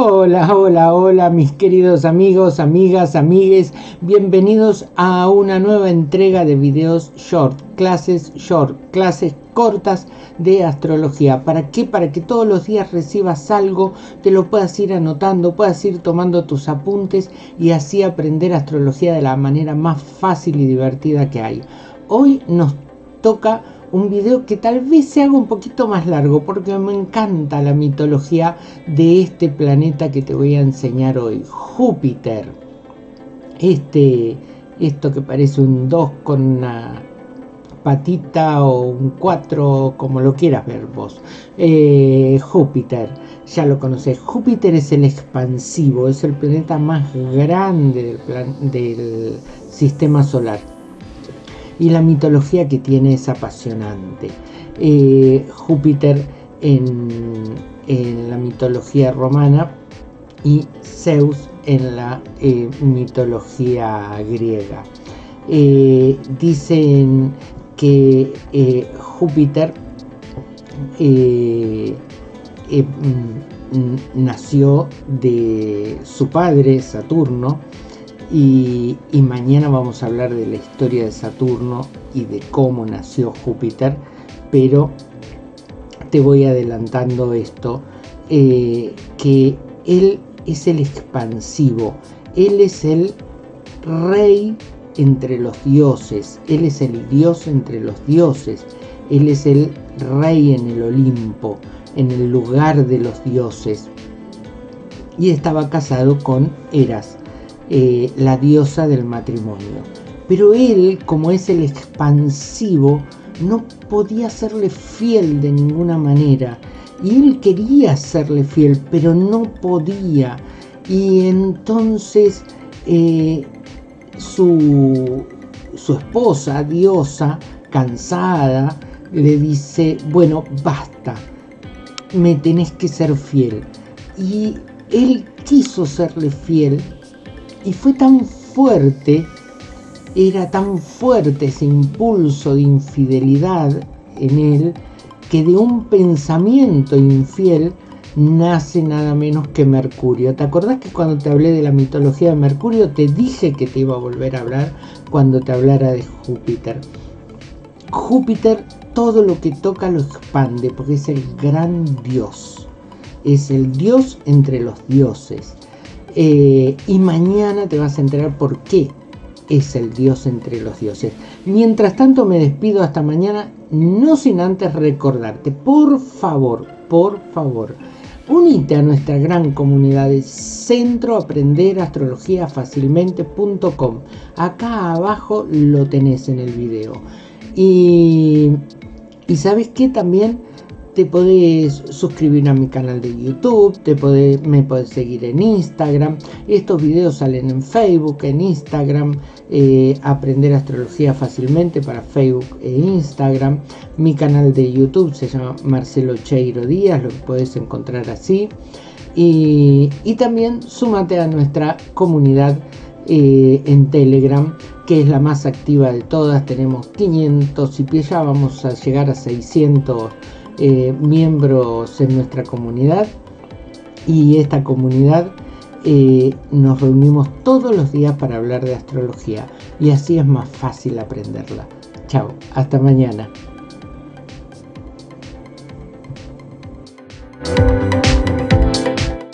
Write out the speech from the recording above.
Hola, hola, hola mis queridos amigos, amigas, amigues, bienvenidos a una nueva entrega de videos short, clases short, clases cortas de astrología. ¿Para qué? Para que todos los días recibas algo, te lo puedas ir anotando, puedas ir tomando tus apuntes y así aprender astrología de la manera más fácil y divertida que hay. Hoy nos toca un video que tal vez se haga un poquito más largo porque me encanta la mitología de este planeta que te voy a enseñar hoy, Júpiter. Este, esto que parece un 2 con una patita o un 4, como lo quieras ver vos. Eh, Júpiter, ya lo conoces. Júpiter es el expansivo, es el planeta más grande del sistema solar y la mitología que tiene es apasionante. Eh, Júpiter en, la mitología romana y Zeus en la eh, mitología griega. Eh, dicen que Júpiter mm, nació de su padre Saturno y, mañana vamos a hablar de la historia de Saturno y de cómo nació Júpiter, pero te voy adelantando esto, eh, que él es el expansivo, él es el rey entre los dioses, él es el dios entre los dioses, él es el rey en el Olimpo, en el lugar de los dioses, y estaba casado con Eras, eh, la diosa del matrimonio. Pero él, como es el expansivo, no podía serle fiel de ninguna manera. Y él quería serle fiel, pero no podía. Y entonces eh, su, su esposa, diosa, cansada, le dice, bueno, basta, me tenés que ser fiel. Y él quiso serle fiel, y fue tan fuerte, era tan fuerte ese impulso de infidelidad en él, que de un pensamiento infiel nace nada menos que Mercurio. ¿Te acordás que cuando te hablé de la mitología de Mercurio te dije que te iba a volver a hablar cuando te hablara de Júpiter? Júpiter todo lo que toca lo expande porque es el gran dios. Es el dios entre los dioses. Eh, y mañana te vas a enterar por qué es el Dios entre los dioses. Mientras tanto me despido hasta mañana, no sin antes recordarte, por favor, por favor, unite a nuestra gran comunidad de Centro Aprender Astrología Fácilmente.com. Acá abajo lo tenés en el video. Y, y sabes que también te podés suscribir a mi canal de YouTube, te me podés seguir en Instagram, estos videos salen en Facebook, en Instagram, eh, aprender astrología fácilmente para Facebook e Instagram, mi canal de YouTube se llama Marcelo Cheiro Díaz, lo podés encontrar así, y, también súmate a nuestra comunidad eh, en Telegram, que es la más activa de todas, tenemos 500 y ya vamos a llegar a 600 eh, miembros en nuestra comunidad y esta comunidad eh, nos reunimos todos los días para hablar de astrología y así es más fácil aprenderla. Chao, hasta mañana.